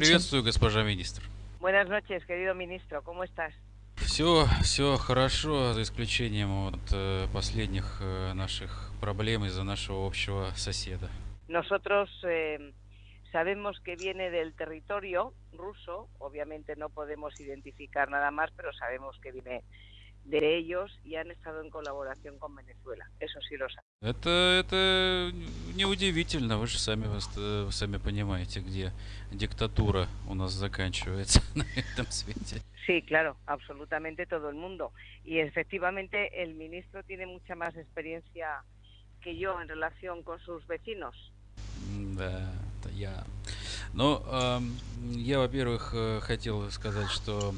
Приветствую, госпожа министр. Buenas noches, querido ministro. ¿Cómo estás? Все, все хорошо, за исключением вот э, последних э, наших проблем из-за нашего общего соседа. Nosotros eh, sabemos que viene del territorio ruso, obviamente no podemos identificar nada más, pero sabemos que viene de ellos y han estado en colaboración con Venezuela. Eso sí lo sabemos. Это, это неудивительно, вы же сами, вас- э, сами понимаете, где диктатура у нас заканчивается на этом свете. Sí, claro, absolutamente todo el mundo. Y efectivamente el ministro tiene mucha más experiencia que yo en relación con sus vecinos. М, Да, это я. Ну, ам, я, во-первых, э, хотел сказать, что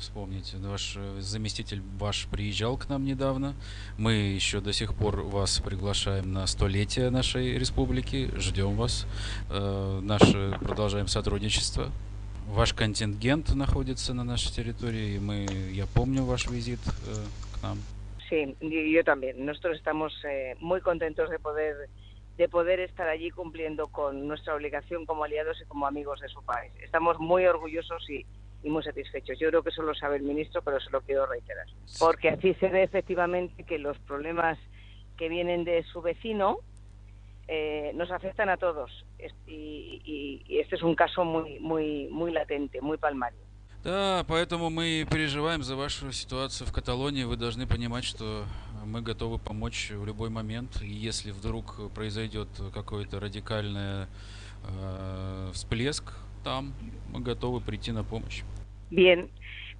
вспомните, ваш э, заместитель ваш приезжал к нам недавно. Мы еще до сих пор вас приглашаем на столетие нашей республики. Ждем вас. Э, Наше продолжаем сотрудничество. Ваш контингент находится на нашей территории. и Мы, я помню ваш визит э, к нам. Sí, yo también. Nosotros estamos eh, muy contentos de poder de poder estar allí cumpliendo con nuestra obligación como aliados y como amigos de su país. Estamos muy orgullosos y, y muy satisfechos. Yo creo que eso lo sabe el ministro, pero se lo quiero reiterar. Porque así se ve efectivamente que los problemas que vienen de su vecino eh, nos afectan a todos. Es- Y, y- y este es un caso muy, muy, muy latente, muy palmario. Да, поэтому мы переживаем за вашу ситуацию в Каталонии. Вы должны понимать, что мы готовы помочь в любой момент. И если вдруг произойдет какой-то радикальный э, всплеск там, мы готовы прийти на помощь. Bien,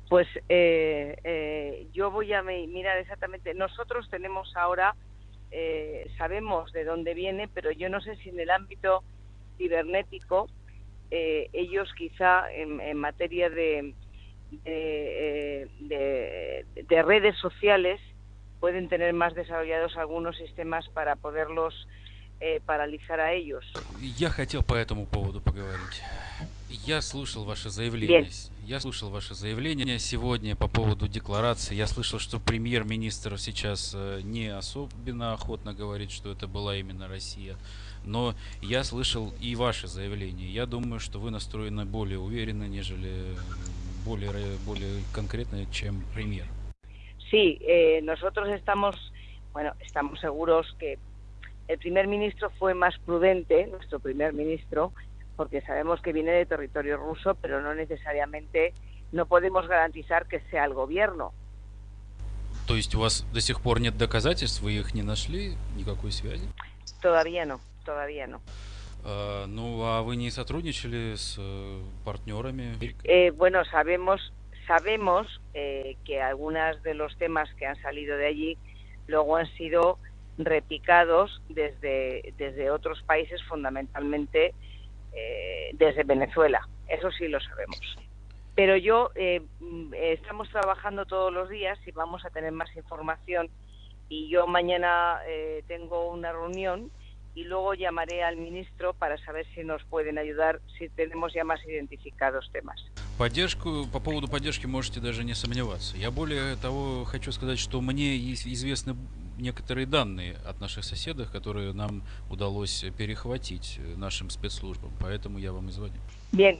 pues eh, eh, yo voy a mi- mirar exactamente. Nosotros tenemos ahora, eh, sabemos de dónde viene, pero yo no sé si en el ámbito cibernético eh, ellos quizá en, en materia de, de, eh, de- de redes sociales pueden tener más desarrollados algunos sistemas para poderlos eh, paralizar a ellos. Я хотел по этому поводу поговорить. Я слушал ваше заявление. Bien. Я слушал ваше заявление сегодня по поводу декларации. Я слышал, что премьер-министр сейчас э, не особенно охотно говорит, что это была именно Россия. Но я слышал и ваше заявление. Я думаю, что вы настроены более уверенно, нежели э, более, более конкретно, чем премьер. Sí, eh, nosotros estamos, bueno, estamos seguros que el primer ministro fue más prudente, nuestro primer ministro, porque sabemos que viene de territorio ruso, pero no necesariamente no podemos garantizar que sea el gobierno. То есть у вас до сих пор нет доказательств, вы их не нашли, никакой связи? Todavía no, todavía no. А, ну, а вы не сотрудничали с э, партнерами? Eh, bueno, sabemos, sabemos eh, que algunos de los temas que han salido de allí luego han sido repicados desde, desde otros países, fundamentalmente eh, desde Venezuela. Eso sí lo sabemos. Pero yo, eh, mm, estamos trabajando todos los días y vamos a tener más información. Y yo mañana eh, tengo una reunión y luego llamaré al ministro para saber si nos pueden ayudar, si tenemos ya más identificados temas. Поддержку, по поводу поддержки можете даже не сомневаться. Я более того хочу сказать, что мне из- известны некоторые данные от наших соседов, которые нам удалось перехватить э, нашим спецслужбам. Поэтому я вам и звоню. Bien.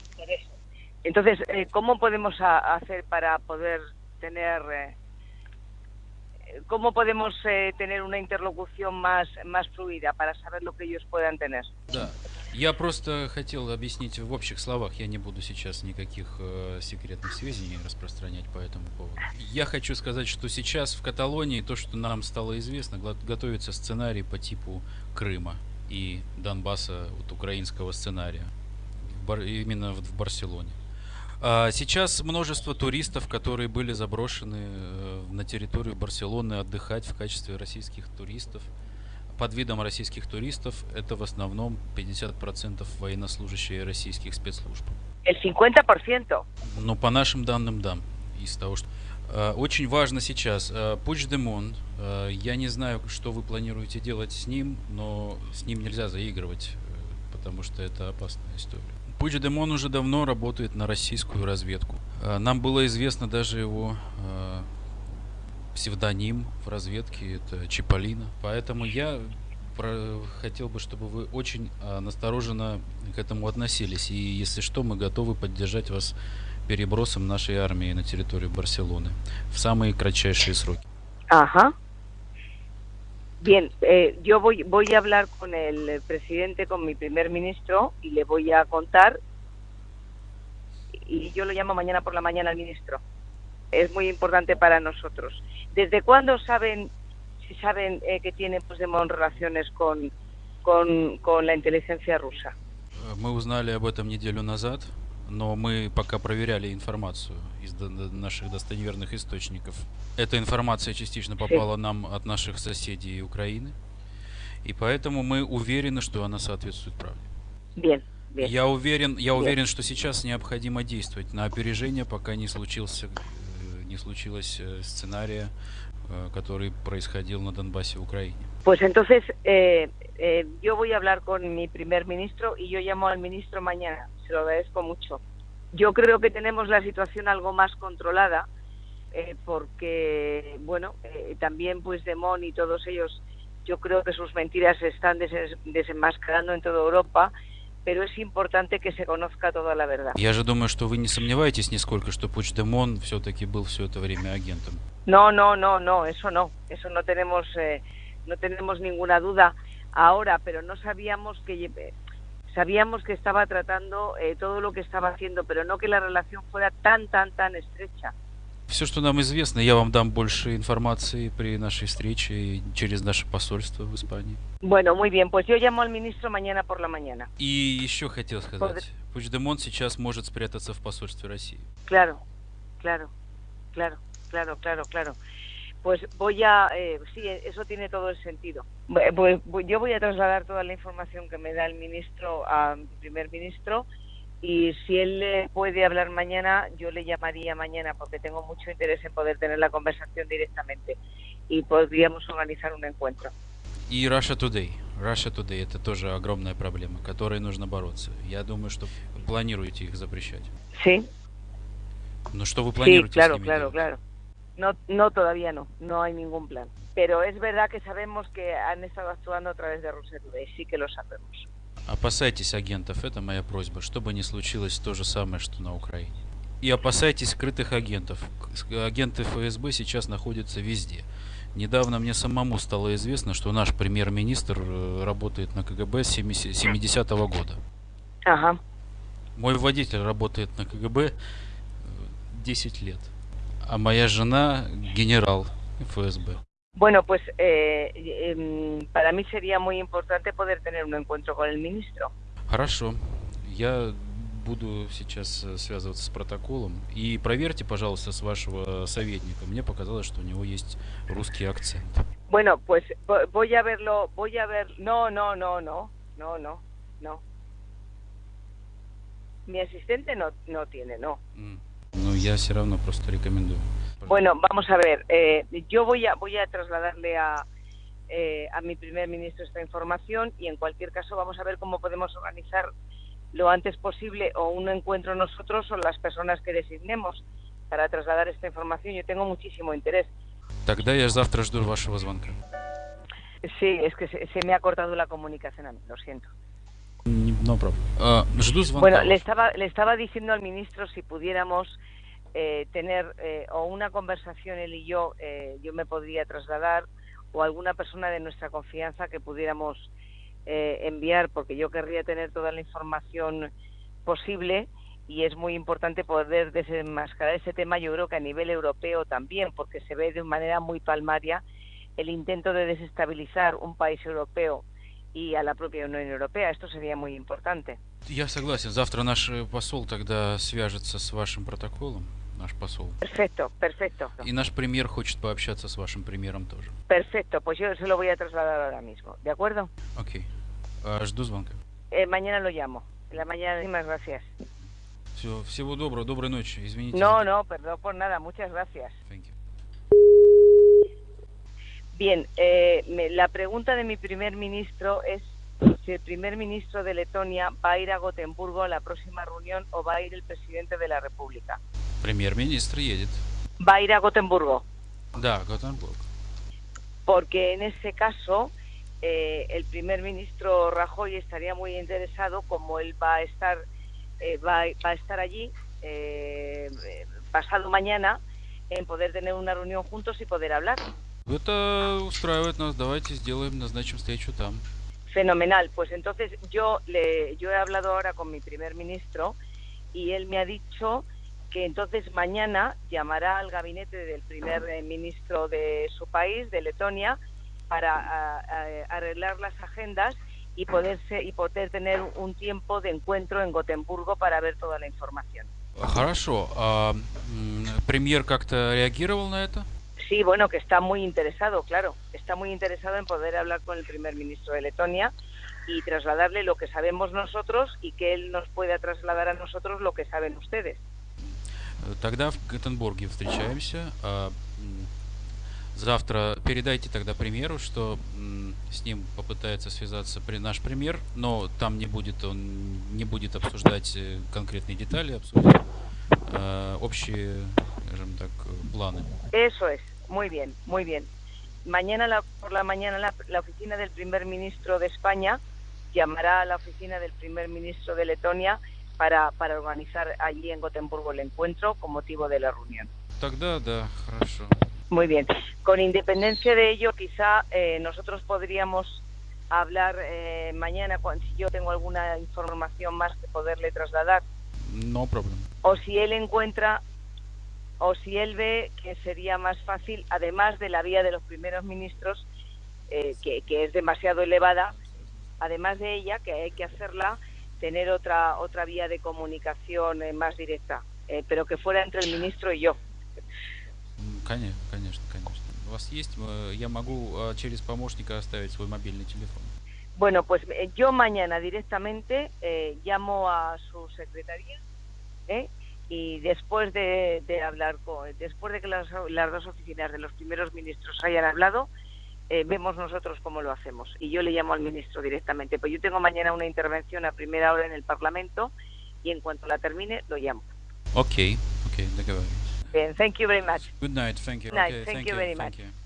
Entonces, eh, ¿cómo podemos hacer para poder tener, eh, cómo podemos eh, tener una interlocución más, más fluida para saber lo que ellos puedan tener? Да. Я просто хотел объяснить в общих словах. Я не буду сейчас никаких э, секретных сведений распространять по этому поводу. Я хочу сказать, что сейчас в Каталонии то, что нам стало известно, готовится сценарий по типу Крыма и Донбасса, вот украинского сценария. В Бар- именно вот в Барселоне. А Сейчас множество туристов, которые были заброшены э, на территорию Барселоны отдыхать в качестве российских туристов. Под видом российских туристов это в основном 50% военнослужащие российских спецслужб. El 50%. Но по нашим данным, да. Из того, что... Э, Очень важно сейчас. э, Пуч Демон, э, я не знаю, что вы планируете делать с ним, но с ним нельзя заигрывать, э, потому что это опасная история. Пуч Демон уже давно работает на российскую разведку. Э, Нам было известно даже его э, псевдоним в разведке, это Чиполлино. Поэтому я про- хотел бы, чтобы вы очень а, настороженно к этому относились. И если что, мы готовы поддержать вас перебросом нашей армии на территорию Барселоны в самые кратчайшие сроки. Ajá. Bien, eh, yo voy, voy a hablar con el presidente, con mi primer ministro, y le voy a contar. Y yo lo llamo mañana por la mañana al ministro. Es muy importante para nosotros. ¿Desde cuándo saben, si saben eh, que tiene Puigdemont relaciones con, con, con la inteligencia rusa? Мы узнали об этом неделю назад, но мы пока проверяли информацию из наших достоверных источников. Эта информация частично попала нам от наших соседей Украины, и поэтому мы уверены, что она соответствует правде. Bien, bien. Я уверен, я Bien. уверен, что сейчас необходимо действовать на опережение, пока не случился, не случилось э, сценария, э, который происходил на Донбассе в Украине. Pues entonces eh, eh, yo voy a hablar con mi primer ministro y yo llamo al ministro mañana. Se lo agradezco mucho. Yo creo que tenemos la situación algo más controlada eh, porque, bueno, eh, también Puigdemont y todos ellos, yo creo que sus mentiras se están des- desenmascarando en toda Europa, pero es importante que se conozca toda la verdad. Я же думаю, что вы не сомневаетесь нисколько, что Пучдемон все-таки был все это время агентом. No, no, no, no, eso no, eso no tenemos, eh, no tenemos ninguna duda ahora, pero no sabíamos que lle- sabíamos que estaba tratando eh, todo lo que estaba haciendo, pero no que la relación fuera tan, tan, tan estrecha. Все, что нам известно, я вам дам больше информации при нашей встрече и через наше посольство в Испании. Bueno, muy bien, pues yo llamo al ministro mañana por la mañana. И еще хотел сказать, Пучдемон сейчас может спрятаться в посольстве России. Claro, claro, claro, claro, claro, claro. Pues voy a, eh, sí, eso tiene todo el sentido. Pues, yo voy a trasladar toda la información que me da el ministro a mi primer ministro y si él eh, puede hablar mañana, yo le llamaría mañana porque tengo mucho interés en poder tener la conversación directamente y podríamos organizar un encuentro. И Russia Today. Russia Today это тоже огромная проблема, которой нужно бороться. Я думаю, что планируете их запрещать. Sí, Но что вы sí, планируете с claro, ними claro, делать? claro. No, no, todavía no, no hay ningún plan. Pero es verdad que sabemos que han estado actuando a través de Russia Today, sí que lo sabemos. Опасайтесь агентов, это моя просьба, чтобы не случилось то же самое, что на Украине. И опасайтесь скрытых агентов. Агенты ФСБ сейчас находятся везде. Недавно мне самому стало известно, что наш премьер-министр э, работает на КГБ с 70-го года. Ajá. Мой водитель работает на КГБ э, 10 лет. А моя жена генерал ФСБ. Bueno, pues eh, em, para mí sería muy importante poder tener un encuentro con el ministro. Хорошо. Я буду сейчас э, связываться с протоколом. И проверьте, пожалуйста, с вашего советника. Мне показалось, что у него есть русский акцент. Bueno, pues vo- voy a verlo, voy a ver. No, no, no, no, no, no, no. Mi asistente no, no tiene, no. М. Ну, я все равно просто рекомендую. Bueno, vamos a ver. eh, yo voy a voy a trasladarle a eh, a mi primer ministro esta información y en cualquier caso vamos a ver cómo podemos organizar lo antes posible o un encuentro nosotros o las personas que designemos para trasladar esta información. Yo tengo muchísimo interés. Тогда я завтра жду вашего звонка. Sí, es que se, se me ha cortado la comunicación a mí, lo siento. Не- No problem. А, жду звонка. Bueno, le estaba, le estaba diciendo al ministro si pudiéramos eh, tener eh, o una conversación él y yo, eh, yo me podría trasladar, o alguna persona de nuestra confianza que pudiéramos eh, enviar, porque yo querría tener toda la información posible y es muy importante poder desenmascarar ese tema, yo creo que a nivel europeo también, porque se ve de manera muy palmaria el intento de desestabilizar un país europeo y a la propia Unión Europea. Esto sería muy importante. Я согласен. Завтра наш э, посол тогда свяжется с вашим протоколом. Наш посол. Perfecto, perfecto. И наш премьер хочет пообщаться с вашим премьером тоже. Perfecto, pues yo se lo voy a trasladar ahora mismo, ¿de acuerdo? Окей. А, жду звонка. Eh, mañana lo llamo. En la mañana, muchísimas gracias. Все, всего доброго, доброй ночи. Извините. No, за- no, perdón por nada, muchas gracias. Thank you. Bien, eh, me- la pregunta de mi primer ministro es si el primer ministro de Letonia va a ir a Gotemburgo a la próxima reunión o va a ir el presidente de la República. Премьер-министр едет. Va a ir a Gotemburgo, Да, Готенбург. porque en ese caso eh, el primer ministro Rajoy estaría muy interesado, como él va a estar, eh, va, va, a estar allí eh, pasado mañana, en poder tener una reunión juntos y poder hablar. Это устраивает нас. Давайте сделаем, назначим встречу там. Fenomenal. Pues entonces yo le, yo he hablado ahora con mi primer ministro y él me ha dicho que entonces mañana llamará al gabinete del primer eh, ministro de su país, de Letonia, para a, a, arreglar las agendas y poderse y poder tener un tiempo de encuentro en Gotemburgo para ver toda la información. Хорошо. А премьер как-то реагировал на это? Sí, bueno, que está muy interesado, claro. Está muy interesado en poder hablar con el primer ministro de Letonia y trasladarle lo que sabemos nosotros y que él nos pueda trasladar a nosotros lo que saben ustedes. Тогда в Готенбурге встречаемся. Завтра передайте тогда премьеру, что с ним попытается связаться наш премьер, но там не будет он не будет обсуждать конкретные детали, обсудит э, общие, скажем так, планы. Eso es, muy bien, muy bien. Mañana la, por la mañana la, la oficina del primer ministro de España llamará a la oficina del primer ministro de Letonia para, para organizar allí en Gotemburgo el encuentro con motivo de la reunión. Muy bien. Con independencia de ello, quizá eh, nosotros podríamos hablar eh, mañana cuando, si yo tengo alguna información más que poderle trasladar. No problema. O si él encuentra o si él ve que sería más fácil, además de la vía de los primeros ministros, eh, que, es demasiado elevada, además de ella, que hay que hacerla tener otra otra vía de comunicación eh, más directa, eh, pero que fuera entre el ministro y yo. Конечно, конечно, конечно. У вас есть, я могу через помощника оставить свой мобильный телефон. Bueno, pues yo mañana directamente eh, llamo a su secretaría ¿eh? y después de, de, hablar con, después de que las, las dos oficinas de los primeros ministros hayan hablado, eh, vemos nosotros cómo lo hacemos. Y yo le llamo al ministro directamente. Pues yo tengo mañana una intervención a primera hora en el Parlamento y en cuanto la termine lo llamo. Ok, ok, thank you very much. Good night, thank you. Good night, okay, thank, thank, you, very thank much. You.